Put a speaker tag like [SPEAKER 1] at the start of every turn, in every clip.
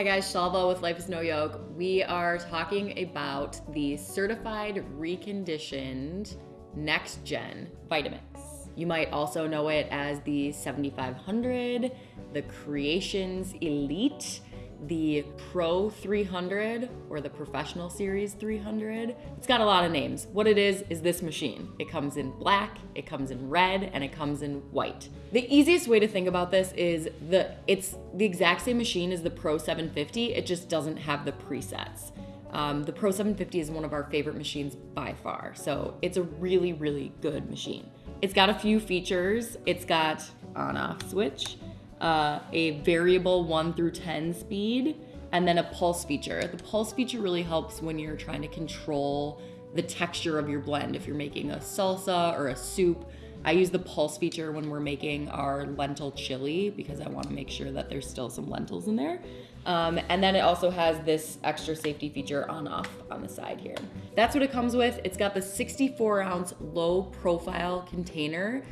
[SPEAKER 1] Hi guys, Shalva with Life is No Yoke. We are talking about the certified reconditioned next gen Vitamix. You might also know it as the 7500, the Creations Elite, the Pro 300 or the Professional Series 300. It's got a lot of names. What it is, is this machine. It comes in black, it comes in red, and it comes in white. The easiest way to think about this is the it's the exact same machine as the Pro 750, it just doesn't have the presets. Um, the Pro 750 is one of our favorite machines by far, so it's a really, really good machine. It's got a few features. It's got on-off switch, uh, a variable 1 through 10 speed, and then a pulse feature. The pulse feature really helps when you're trying to control the texture of your blend. If you're making a salsa or a soup, I use the pulse feature when we're making our lentil chili because I want to make sure that there's still some lentils in there. Um, and then it also has this extra safety feature on off on the side here. That's what it comes with. It's got the 64 ounce low profile container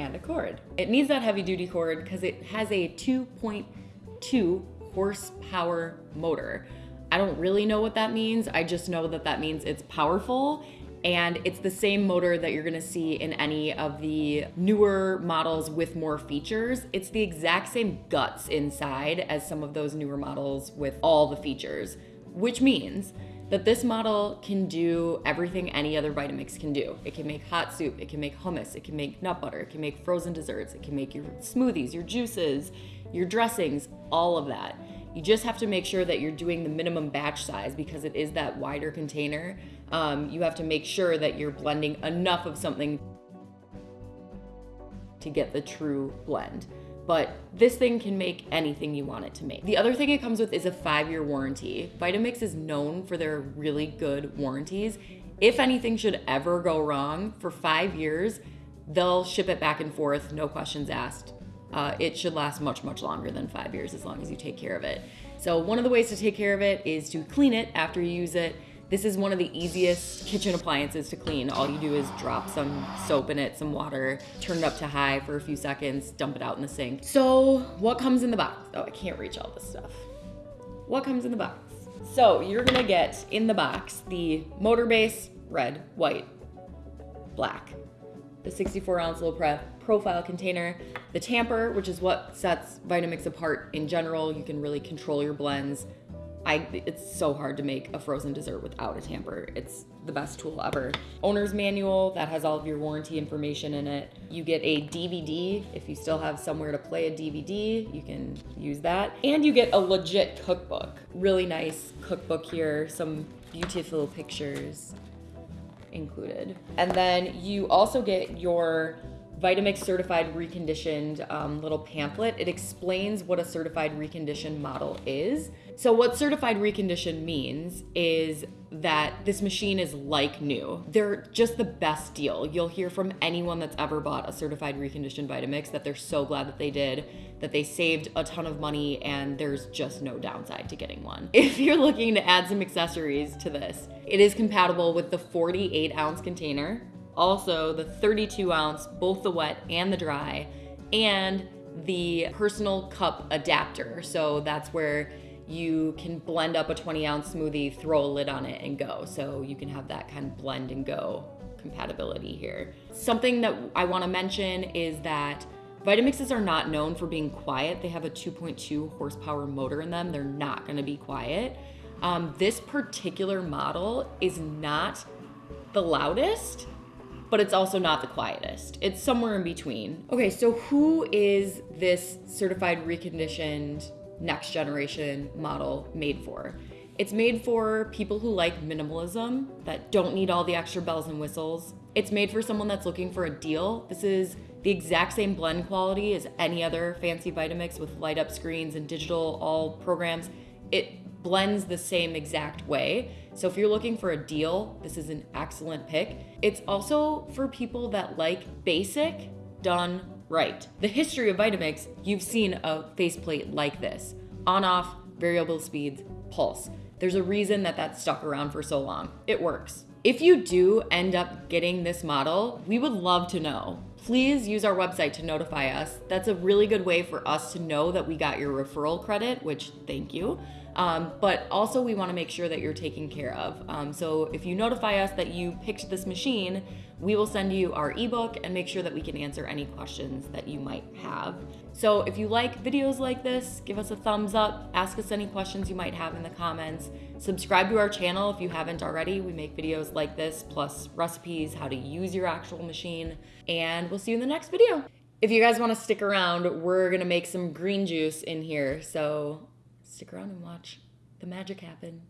[SPEAKER 1] and a cord. It needs that heavy duty cord because it has a 2.2 horsepower motor. I don't really know what that means. I just know that that means it's powerful and it's the same motor that you're gonna see in any of the newer models with more features. It's the exact same guts inside as some of those newer models with all the features, which means that this model can do everything any other Vitamix can do. It can make hot soup, it can make hummus, it can make nut butter, it can make frozen desserts, it can make your smoothies, your juices, your dressings, all of that. You just have to make sure that you're doing the minimum batch size because it is that wider container. Um, you have to make sure that you're blending enough of something to get the true blend but this thing can make anything you want it to make. The other thing it comes with is a five-year warranty. Vitamix is known for their really good warranties. If anything should ever go wrong, for five years, they'll ship it back and forth, no questions asked. Uh, it should last much, much longer than five years as long as you take care of it. So one of the ways to take care of it is to clean it after you use it this is one of the easiest kitchen appliances to clean. All you do is drop some soap in it, some water, turn it up to high for a few seconds, dump it out in the sink. So what comes in the box? Oh, I can't reach all this stuff. What comes in the box? So you're gonna get in the box the motor base, red, white, black, the 64 ounce low profile container, the tamper, which is what sets Vitamix apart in general. You can really control your blends, I, it's so hard to make a frozen dessert without a tamper. It's the best tool ever. Owner's manual that has all of your warranty information in it. You get a DVD if you still have somewhere to play a DVD, you can use that. And you get a legit cookbook. Really nice cookbook here, some beautiful pictures included. And then you also get your Vitamix certified reconditioned um, little pamphlet. It explains what a certified reconditioned model is. So what certified reconditioned means is that this machine is like new. They're just the best deal. You'll hear from anyone that's ever bought a certified reconditioned Vitamix that they're so glad that they did, that they saved a ton of money and there's just no downside to getting one. If you're looking to add some accessories to this, it is compatible with the 48 ounce container also the 32 ounce, both the wet and the dry, and the personal cup adapter. So that's where you can blend up a 20 ounce smoothie, throw a lid on it and go. So you can have that kind of blend and go compatibility here. Something that I wanna mention is that Vitamixes are not known for being quiet. They have a 2.2 horsepower motor in them. They're not gonna be quiet. Um, this particular model is not the loudest, but it's also not the quietest. It's somewhere in between. Okay, so who is this certified reconditioned next generation model made for? It's made for people who like minimalism, that don't need all the extra bells and whistles. It's made for someone that's looking for a deal. This is the exact same blend quality as any other fancy Vitamix with light up screens and digital all programs. It blends the same exact way. So if you're looking for a deal, this is an excellent pick. It's also for people that like basic done right. The history of Vitamix, you've seen a faceplate like this, on off, variable speeds, pulse. There's a reason that that's stuck around for so long. It works. If you do end up getting this model, we would love to know. please use our website to notify us. That's a really good way for us to know that we got your referral credit, which thank you. Um, but also, we want to make sure that you're taken care of. Um, so, if you notify us that you picked this machine, we will send you our ebook and make sure that we can answer any questions that you might have. So, if you like videos like this, give us a thumbs up, ask us any questions you might have in the comments. Subscribe to our channel if you haven't already. We make videos like this, plus recipes, how to use your actual machine, and we'll see you in the next video. If you guys want to stick around, we're gonna make some green juice in here. So stick around and watch the magic happen.